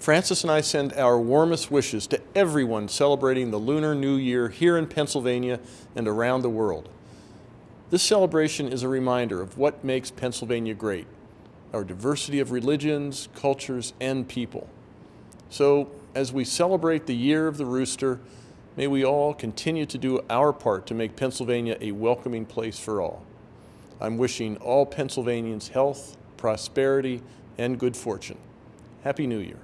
Frances and I send our warmest wishes to everyone celebrating the Lunar New Year here in Pennsylvania and around the world. This celebration is a reminder of what makes Pennsylvania great, our diversity of religions, cultures, and people. So, as we celebrate the Year of the Rooster, may we all continue to do our part to make Pennsylvania a welcoming place for all. I'm wishing all Pennsylvanians health, prosperity, and good fortune. Happy New Year.